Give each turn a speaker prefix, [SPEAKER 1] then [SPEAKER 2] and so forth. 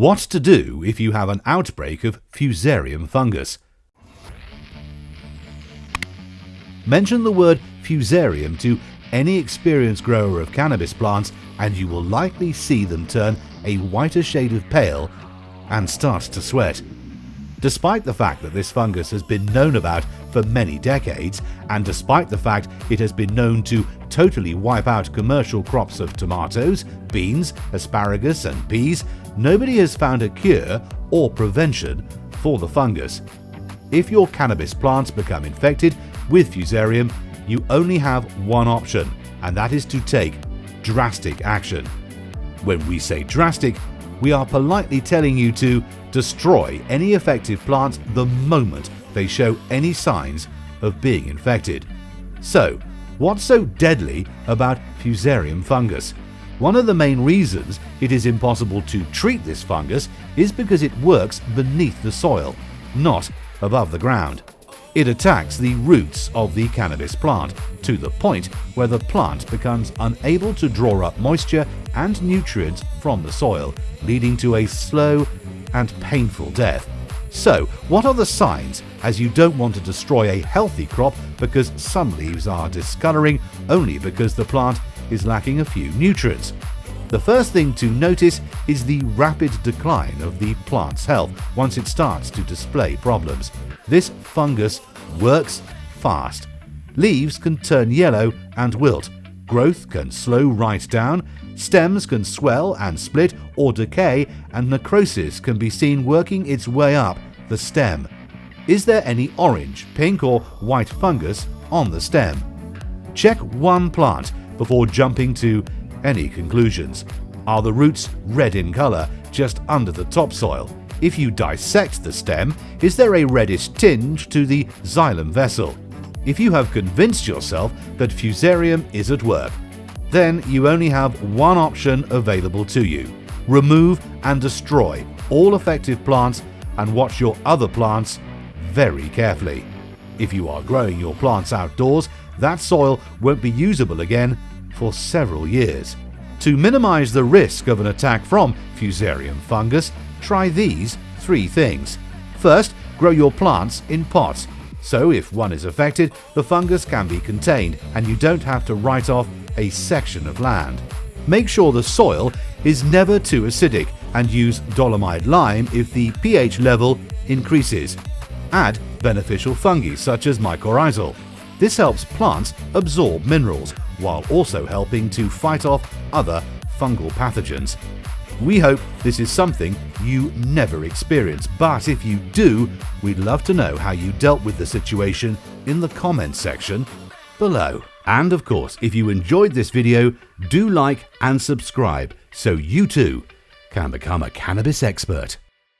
[SPEAKER 1] What to do if you have an outbreak of Fusarium fungus? Mention the word Fusarium to any experienced grower of cannabis plants and you will likely see them turn a whiter shade of pale and start to sweat. Despite the fact that this fungus has been known about for many decades, and despite the fact it has been known to totally wipe out commercial crops of tomatoes, beans, asparagus and peas, nobody has found a cure or prevention for the fungus. If your cannabis plants become infected with Fusarium, you only have one option, and that is to take drastic action. When we say drastic, we are politely telling you to destroy any affected plants the moment they show any signs of being infected. So, what's so deadly about Fusarium fungus? One of the main reasons it is impossible to treat this fungus is because it works beneath the soil, not above the ground. It attacks the roots of the cannabis plant to the point where the plant becomes unable to draw up moisture and nutrients from the soil, leading to a slow and painful death. So, what are the signs as you don't want to destroy a healthy crop because some leaves are discoloring only because the plant is lacking a few nutrients? The first thing to notice is the rapid decline of the plant's health once it starts to display problems. This fungus works fast. Leaves can turn yellow and wilt, growth can slow right down, stems can swell and split or decay, and necrosis can be seen working its way up the stem. Is there any orange, pink or white fungus on the stem? Check one plant before jumping to any conclusions. Are the roots red in colour just under the topsoil? If you dissect the stem, is there a reddish tinge to the xylem vessel? If you have convinced yourself that Fusarium is at work, then you only have one option available to you. Remove and destroy all affected plants and watch your other plants very carefully. If you are growing your plants outdoors, that soil won't be usable again for several years. To minimize the risk of an attack from Fusarium fungus, try these three things. First, grow your plants in pots. So if one is affected, the fungus can be contained and you don't have to write off a section of land. Make sure the soil is never too acidic and use dolomite lime if the pH level increases. Add beneficial fungi such as mycorrhizal. This helps plants absorb minerals while also helping to fight off other fungal pathogens. We hope this is something you never experience, but if you do, we'd love to know how you dealt with the situation in the comments section below. And of course, if you enjoyed this video, do like and subscribe so you too can become a cannabis expert.